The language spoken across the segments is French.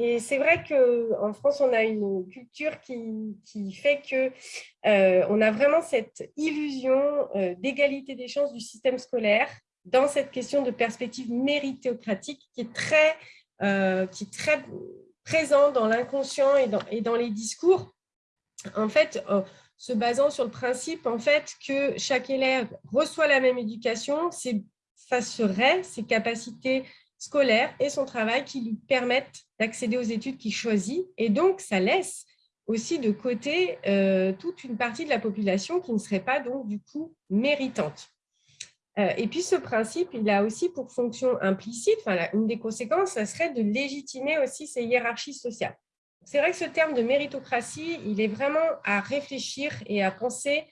et c'est vrai qu'en France, on a une culture qui, fait que euh, on a vraiment cette illusion euh, d'égalité des chances du système scolaire dans cette question de perspective méritocratique qui est très, euh, qui est très présent dans l'inconscient et dans, les discours. En fait, se basant sur le principe en fait, que chaque élève reçoit la même éducation, ça serait ses capacités scolaires et son travail qui lui permettent d'accéder aux études qu'il choisit. Et donc, ça laisse aussi de côté euh, toute une partie de la population qui ne serait pas donc du coup méritante. Euh, et puis ce principe, il a aussi pour fonction implicite, une des conséquences, ça serait de légitimer aussi ces hiérarchies sociales. C'est vrai que ce terme de méritocratie, il est vraiment à réfléchir et à penser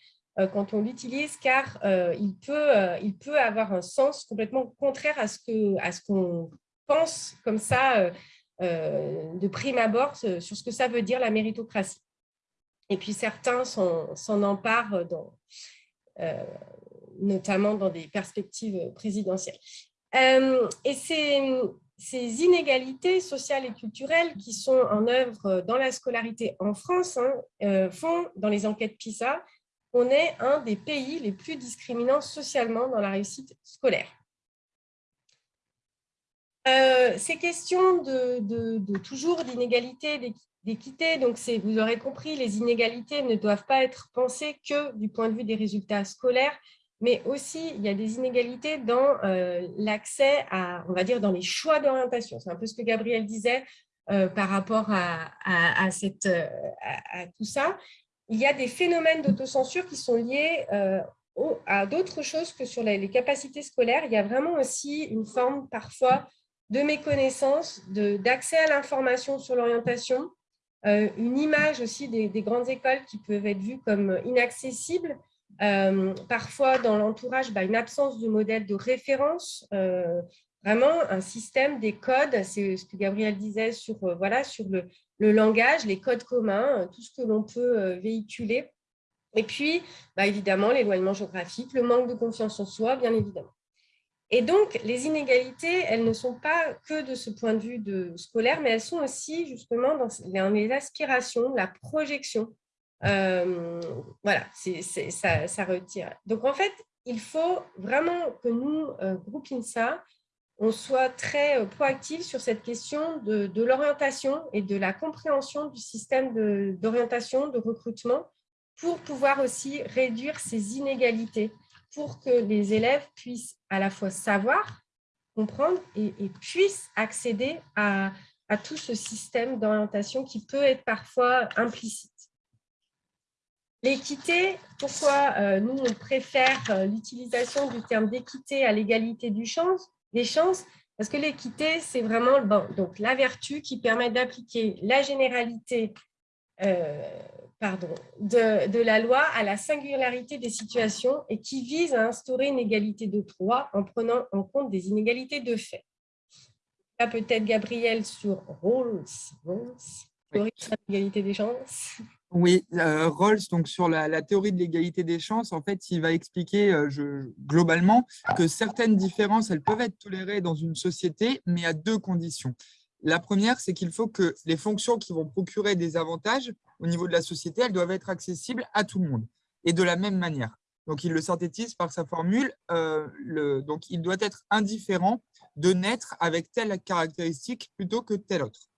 quand on l'utilise, car il, peut, il peut avoir un sens complètement contraire à ce qu'on pense comme ça euh, de prime abord sur ce que ça veut dire la méritocratie. Et puis certains s'en emparent, dans, euh, notamment dans des perspectives présidentielles. Euh, et ces, ces, inégalités sociales et culturelles qui sont en œuvre dans la scolarité en France hein, font, dans les enquêtes PISA, on est un des pays les plus discriminants socialement dans la réussite scolaire. Euh, ces questions de, toujours d'inégalité, d'équité, donc vous aurez compris, les inégalités ne doivent pas être pensées que du point de vue des résultats scolaires, mais aussi il y a des inégalités dans euh, l'accès à, on va dire, dans les choix d'orientation. C'est un peu ce que Gabriel disait euh, par rapport à, tout ça. Il y a des phénomènes d'autocensure qui sont liés à d'autres choses que sur les, capacités scolaires. Il y a vraiment aussi une forme parfois de méconnaissance, d'accès à l'information sur l'orientation, euh, une image aussi des, grandes écoles qui peuvent être vues comme inaccessibles, euh, parfois dans l'entourage, bah, une absence de modèle de référence, euh, vraiment un système des codes, c'est ce que Gabriel disait sur, voilà, sur le, langage, les codes communs, tout ce que l'on peut véhiculer. Et puis, bah, évidemment, l'éloignement géographique, le manque de confiance en soi, bien évidemment. Et donc, les inégalités, elles ne sont pas que de ce point de vue de scolaire, mais elles sont aussi justement dans les aspirations, la projection. Euh, voilà, ça, ça, retire. Donc, en fait, il faut vraiment que nous, euh, groupe INSA, on soit très euh, proactifs sur cette question de, l'orientation et de la compréhension du système d'orientation, de, de recrutement, pour pouvoir aussi réduire ces inégalités pour que les élèves puissent à la fois savoir, comprendre et, puissent accéder à, tout ce système d'orientation qui peut être parfois implicite. L'équité, pourquoi euh, nous, on préfère euh, l'utilisation du terme d'équité à l'égalité du chance, des chances Parce que l'équité, c'est vraiment bon, donc, la vertu qui permet d'appliquer la généralité euh, pardon, de, la loi à la singularité des situations et qui vise à instaurer une égalité de droit en prenant en compte des inégalités de fait. Là, peut-être Gabriel sur Rawls, théorie de l'égalité des chances. Oui, euh, Rawls, donc sur la, théorie de l'égalité des chances, en fait, il va expliquer euh, globalement que certaines différences, elles peuvent être tolérées dans une société, mais à deux conditions. La première, c'est qu'il faut que les fonctions qui vont procurer des avantages au niveau de la société, elles doivent être accessibles à tout le monde et de la même manière. Donc, il le synthétise par sa formule. Euh, donc, il doit être indifférent de naître avec telle caractéristique plutôt que telle autre.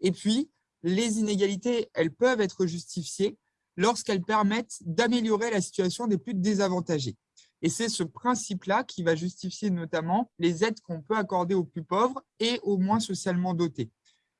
Et puis, les inégalités, elles peuvent être justifiées lorsqu'elles permettent d'améliorer la situation des plus désavantagés. Et c'est ce principe-là qui va justifier notamment les aides qu'on peut accorder aux plus pauvres et aux moins socialement dotés.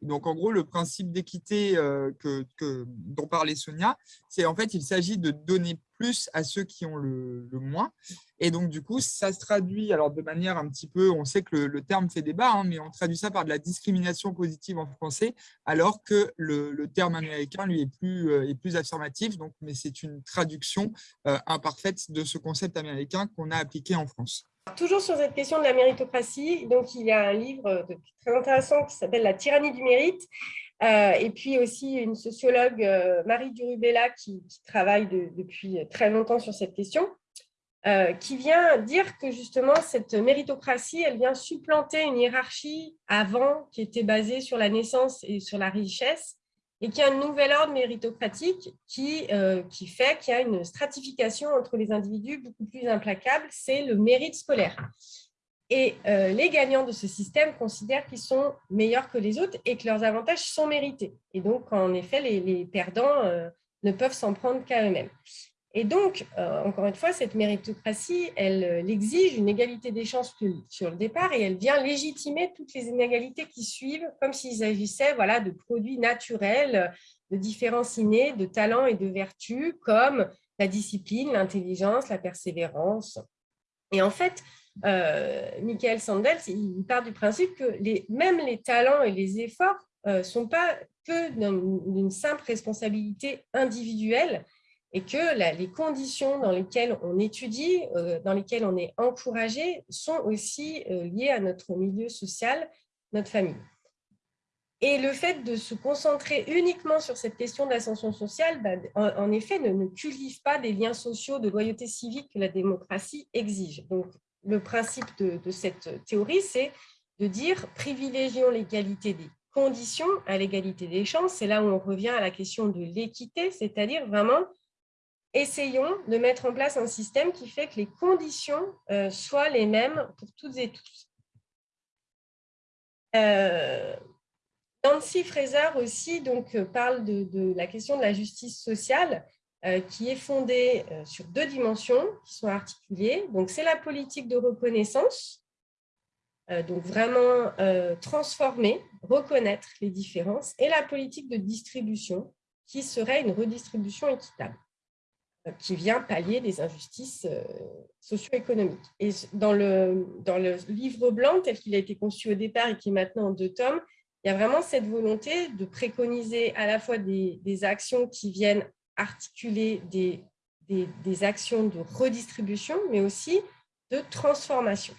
Donc, en gros, le principe d'équité euh, que, dont parlait Sonia, c'est en fait, il s'agit de donner plus à ceux qui ont le, moins. Et donc, du coup, ça se traduit alors de manière un petit peu, on sait que le, terme fait débat, hein, mais on traduit ça par de la discrimination positive en français, alors que le, terme américain, lui, est plus, euh, est plus affirmatif. Donc, mais c'est une traduction euh, imparfaite de ce concept américain qu'on a appliqué en France. Toujours sur cette question de la méritocratie, donc il y a un livre très intéressant qui s'appelle « La tyrannie du mérite euh, et puis aussi une sociologue, euh, Marie Durubella, qui, travaille depuis très longtemps sur cette question. euh, qui vient dire que justement cette méritocratie, elle vient supplanter une hiérarchie avant qui était basée sur la naissance et sur la richesse, et qui a un nouvel ordre méritocratique qui, euh, qui fait qu'il y a une stratification entre les individus beaucoup plus implacable, c'est le mérite scolaire. Et euh, les gagnants de ce système considèrent qu'ils sont meilleurs que les autres et que leurs avantages sont mérités. Et donc, en effet, les, les perdants ne peuvent s'en prendre qu'à eux-mêmes. Et donc, euh, encore une fois, cette méritocratie, elle, elle, exige une égalité des chances sur le départ et elle vient légitimer toutes les inégalités qui suivent, comme s'il s'agissait voilà, de produits naturels, de différences innées, de talents et de vertus, comme la discipline, l'intelligence, la persévérance. Et en fait, euh, Michael Sandels, il part du principe que même les talents et les efforts ne euh, sont pas que d'une simple responsabilité individuelle, et que les conditions dans lesquelles on étudie, euh, dans lesquelles on est encouragé, sont aussi euh, liées à notre milieu social, notre famille. Et le fait de se concentrer uniquement sur cette question d'ascension sociale, bah, en, effet, ne, cultive pas des liens sociaux de loyauté civique que la démocratie exige. Donc, le principe de, de cette théorie, c'est de dire privilégions l'égalité des conditions à l'égalité des chances. C'est là où on revient à la question de l'équité, c'est-à-dire vraiment essayons de mettre en place un système qui fait que les conditions euh, soient les mêmes pour toutes et tous. Euh, Nancy Fraser aussi donc, euh, parle de, la question de la justice sociale qui est fondée sur deux dimensions qui sont articulées. C'est la politique de reconnaissance, donc vraiment transformer, reconnaître les différences, et la politique de distribution qui serait une redistribution équitable qui vient pallier les injustices euh, socio-économiques. Et dans le, dans le livre blanc, tel qu'il a été conçu au départ et qui est maintenant en deux tomes, il y a vraiment cette volonté de préconiser à la fois des, actions qui viennent articuler des, des, actions de redistribution, mais aussi de transformation.